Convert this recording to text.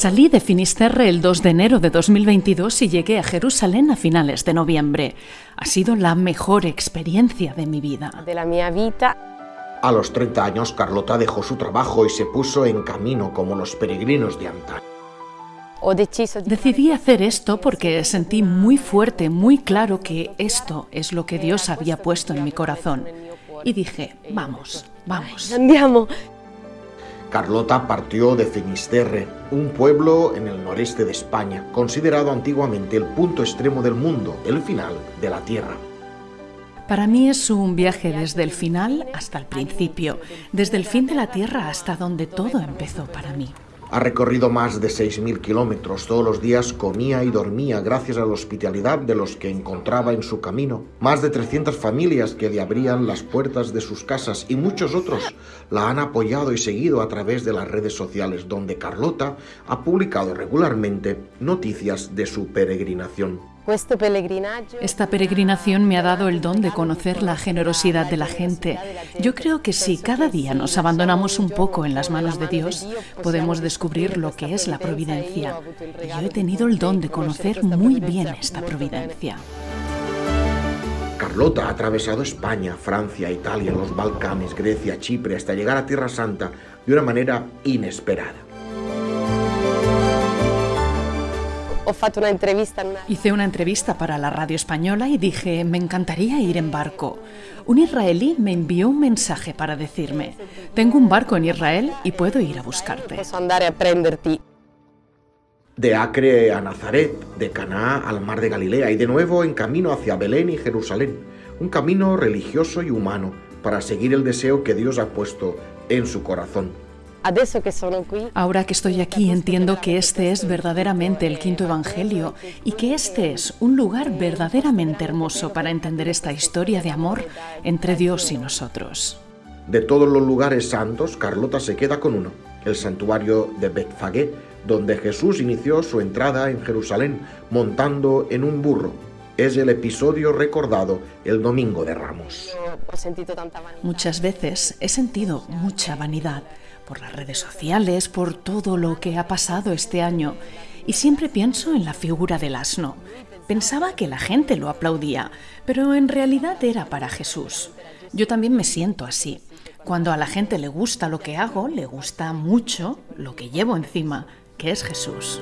Salí de Finisterre el 2 de enero de 2022 y llegué a Jerusalén a finales de noviembre. Ha sido la mejor experiencia de mi vida. De la mia vita. A los 30 años, Carlota dejó su trabajo y se puso en camino como los peregrinos de antaño. Decidí hacer esto porque sentí muy fuerte, muy claro que esto es lo que Dios había puesto en mi corazón. Y dije, vamos, vamos. Andiamo. Carlota partió de Finisterre, un pueblo en el noreste de España, considerado antiguamente el punto extremo del mundo, el final de la Tierra. Para mí es un viaje desde el final hasta el principio, desde el fin de la Tierra hasta donde todo empezó para mí. Ha recorrido más de 6.000 kilómetros. Todos los días comía y dormía gracias a la hospitalidad de los que encontraba en su camino. Más de 300 familias que le abrían las puertas de sus casas y muchos otros la han apoyado y seguido a través de las redes sociales donde Carlota ha publicado regularmente noticias de su peregrinación. Esta peregrinación me ha dado el don de conocer la generosidad de la gente. Yo creo que si cada día nos abandonamos un poco en las manos de Dios, podemos descubrir lo que es la providencia. Yo he tenido el don de conocer muy bien esta providencia. Carlota ha atravesado España, Francia, Italia, los Balcanes, Grecia, Chipre, hasta llegar a Tierra Santa de una manera inesperada. Hice una entrevista para la radio española y dije, me encantaría ir en barco. Un israelí me envió un mensaje para decirme, tengo un barco en Israel y puedo ir a buscarte. De Acre a Nazaret, de Caná al mar de Galilea y de nuevo en camino hacia Belén y Jerusalén. Un camino religioso y humano para seguir el deseo que Dios ha puesto en su corazón. Ahora que estoy aquí entiendo que este es verdaderamente el quinto Evangelio y que este es un lugar verdaderamente hermoso para entender esta historia de amor entre Dios y nosotros. De todos los lugares santos, Carlota se queda con uno, el santuario de Betfagé, donde Jesús inició su entrada en Jerusalén montando en un burro. Es el episodio recordado el Domingo de Ramos. Muchas veces he sentido mucha vanidad por las redes sociales, por todo lo que ha pasado este año. Y siempre pienso en la figura del asno. Pensaba que la gente lo aplaudía, pero en realidad era para Jesús. Yo también me siento así. Cuando a la gente le gusta lo que hago, le gusta mucho lo que llevo encima, que es Jesús.